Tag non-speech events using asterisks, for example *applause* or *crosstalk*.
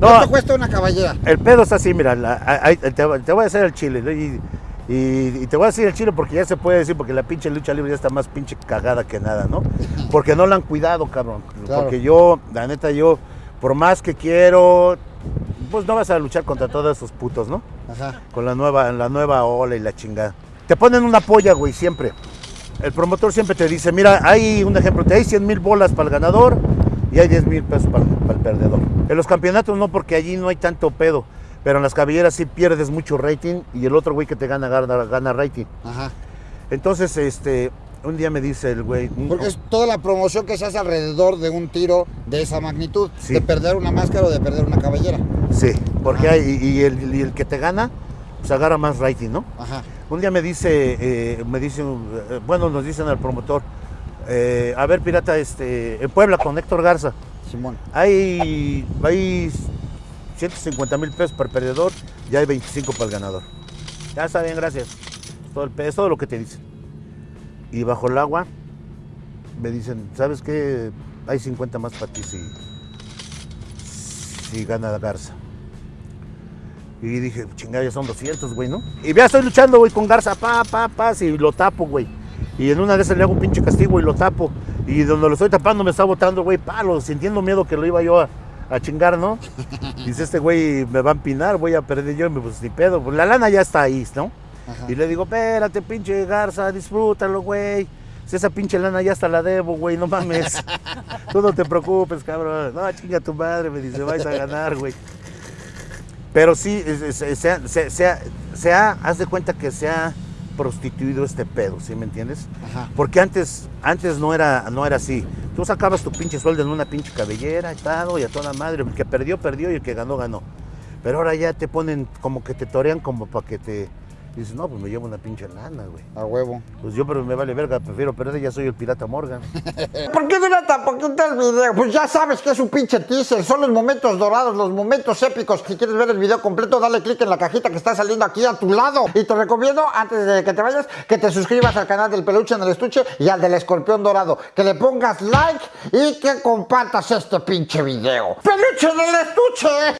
No. ¿Cuánto cuesta una caballera? El pedo está así, mira, la- ahí te, te voy a hacer el chile. ¿no? Y, y- y te voy a decir el chile porque ya se puede decir, porque la pinche lucha libre ya está más pinche cagada que nada, ¿no? *laughs* Porque no la han cuidado, cabrón. Claro. Porque yo, la neta, yo, por más que quiero, pues no vas a luchar contra todos esos putos, ¿no? Ajá. Con la nueva, la nueva ola y la chingada. Te ponen una polla, güey, siempre. El promotor siempre te dice, mira, hay un ejemplo, te hay 100 mil bolas para el ganador y hay 10 mil pesos para, para el perdedor. En los campeonatos no, porque allí no hay tanto pedo. Pero en las cabelleras sí pierdes mucho rating y el otro güey que te gana, gana, gana rating. Ajá. Entonces, este, un día me dice el güey... Porque es toda la promoción que se hace alrededor de un tiro de esa magnitud. Sí. De perder una máscara o de perder una cabellera. Sí, porque hay, y, y el, y el que te gana, pues agarra más rating, ¿no? Ajá. Un día me dice, eh, me dice, eh, bueno, nos dicen al promotor, eh, a ver, pirata, este, en Puebla con Héctor Garza, Simón. hay, hay 150 mil pesos para el perdedor y hay 25 para el ganador. Ya está bien, gracias. Todo el pe- es todo lo que te dicen. Y bajo el agua me dicen, ¿sabes qué? Hay 50 más para ti si, si gana Garza. Y dije, chingada, ya son 200, güey, ¿no? Y ya estoy luchando, güey, con Garza, pa, pa, pa, y lo tapo, güey. Y en una de esas le hago un pinche castigo y lo tapo. Y donde lo estoy tapando me está botando, güey, palo, sintiendo miedo que lo iba yo a, a chingar, ¿no? *laughs* Dice, este güey me va a empinar, voy a perder yo, y me, pues ni pedo. Pues la lana ya está ahí, ¿no? Ajá. Y le digo, espérate, pinche Garza, disfrútalo, güey. Si esa pinche lana ya hasta la debo, güey, no mames. *laughs* Tú no te preocupes, cabrón. No, chinga tu madre, me dice, vais a ganar, güey. Pero sí, se, se- se se ha- haz de cuenta que se ha prostituido este pedo, ¿sí me entiendes? Ajá. Porque antes, antes no era, no era así. Tú sacabas tu pinche sueldo en una pinche cabellera y todo, y a toda madre. El que perdió, perdió y el que ganó, ganó. Pero ahora ya te ponen como que te torean como para que te... Dices, no, pues me llevo una pinche lana, güey. A huevo. Pues yo, pero me vale verga, prefiero perder, ya soy el pirata Morgan. *laughs* ¿Por qué dura tan poquito el video? Pues ya sabes que es un pinche teaser. Son los momentos dorados, los momentos épicos. Si quieres ver el video completo, dale click en la cajita que está saliendo aquí a tu lado. Y te recomiendo, antes de que te vayas, que te suscribas al canal del peluche en el estuche y al del escorpión dorado. Que le pongas like y que compartas este pinche video. ¡Peluche en el estuche!